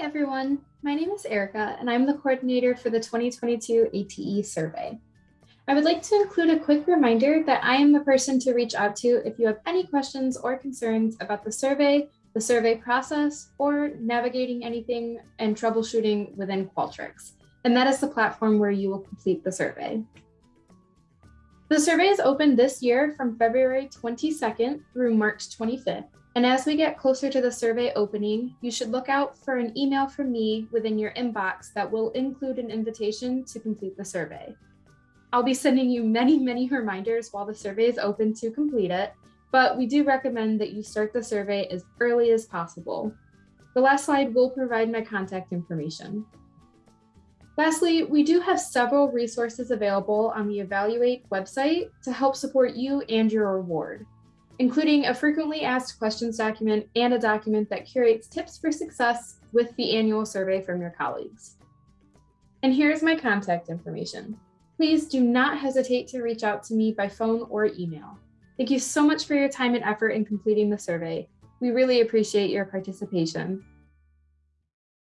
everyone. My name is Erica, and I'm the coordinator for the 2022 ATE survey. I would like to include a quick reminder that I am the person to reach out to if you have any questions or concerns about the survey, the survey process, or navigating anything and troubleshooting within Qualtrics. And that is the platform where you will complete the survey. The survey is open this year from February 22nd through March 25th. And as we get closer to the survey opening, you should look out for an email from me within your inbox that will include an invitation to complete the survey. I'll be sending you many, many reminders while the survey is open to complete it, but we do recommend that you start the survey as early as possible. The last slide will provide my contact information. Lastly, we do have several resources available on the Evaluate website to help support you and your award including a frequently asked questions document and a document that curates tips for success with the annual survey from your colleagues. And here's my contact information. Please do not hesitate to reach out to me by phone or email. Thank you so much for your time and effort in completing the survey. We really appreciate your participation.